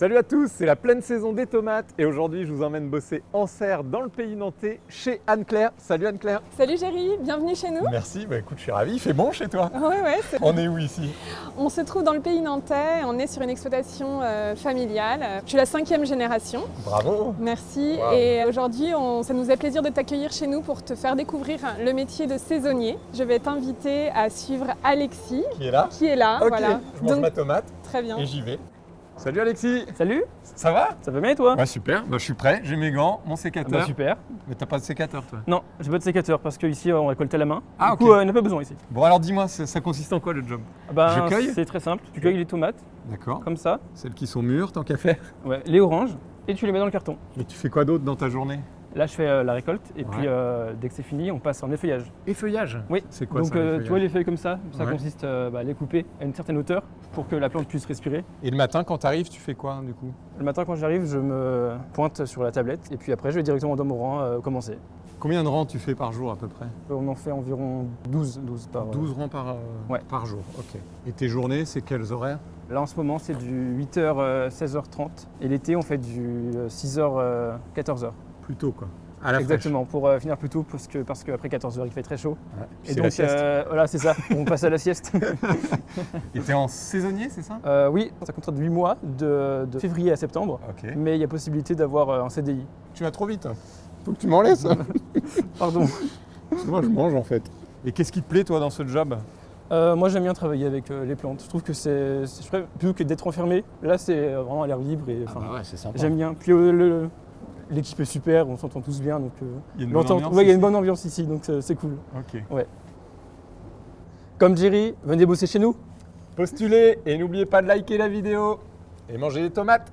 Salut à tous, c'est la pleine saison des tomates et aujourd'hui je vous emmène bosser en serre dans le pays nantais chez Anne-Claire. Salut Anne-Claire Salut Géry, bienvenue chez nous. Merci, bah écoute je suis ravi, il fait bon chez toi Ouais, ouais, c'est- On est où ici? On se trouve dans le pays nantais, on est sur une exploitation euh, familiale. Je suis la cinquième génération, Bravo merci. Wow. Et aujourd'hui, on- ça nous fait plaisir de t'accueillir chez nous pour te faire découvrir le métier de saisonnier. Je vais t'inviter à suivre Alexis, Qui est là? qui est là. Voilà. je mange Donc, ma tomate très bien. et j'y vais. Salut Alexis Salut, Ça va? Ça va bien et toi? Ouais super, bah, je suis prêt, j'ai mes gants, mon sécateur. Bah super. Mais t'as pas de sécateur toi? Non, j'ai pas de sécateur parce qu'ici on récolte à la main. Ah, du coup, euh, il n'y en a pas besoin ici. Bon alors dis-moi, ça, ça consiste en quoi le job? Ah bah, Je cueille? C'est très simple. Tu cueilles les tomates D'accord. comme ça, Celles qui sont mûres tant qu'à faire. ouais, les oranges, et tu les mets dans le carton. Et tu fais quoi d'autre dans ta journée? Là, je fais euh, la récolte et Ouais. puis euh, dès que c'est fini, on passe en effeuillage. Effeuillage? Oui. C'est quoi Donc, ça euh, tu vois les feuilles comme ça, ça Ouais. consiste euh, bah, à les couper à une certaine hauteur pour que la plante puisse respirer. Et le matin quand t'arrives, tu fais quoi du coup? Le matin, quand j'arrive, je me pointe sur la tablette et puis après, je vais directement dans mon rang euh, commencer. Combien de rangs tu fais par jour à peu près? On en fait environ 12, 12 par. euh, 12 rangs par, euh, Ouais. par jour, ok. Et tes journées, c'est quels horaires? Là en ce moment c'est du 8h 16h30 et l'été on fait du 6h 14h. Plus tôt quoi. À la Exactement pour euh, finir plus tôt parce que parce qu'après 14h il fait très chaud. Ouais. Et donc euh, voilà c'est ça, on passe à la sieste. Et t'es en saisonnier, c'est ça? Euh, oui, ça compte 8 mois de, de février à septembre, mais il y a possibilité d'avoir un CDI. Tu vas trop vite. Faut que tu m'en laisses. Pardon. Parce que moi je mange en fait. Et qu'est-ce qui te plaît toi dans ce job? Euh, moi j'aime bien travailler avec euh, les plantes. Je trouve que c'est plutôt que d'être enfermé. Là c'est vraiment à l'air libre et enfin, ouais, c'est sympa. j'aime bien. Puis euh, le- l'équipe est super, on s'entend tous bien donc. euh, Il y a une bonne ambiance ouais, il y a une ici bonne ambiance ici donc c'est cool. Ok. Comme Jerry, venez bosser chez nous. Postulez et n'oubliez pas de liker la vidéo et manger des tomates.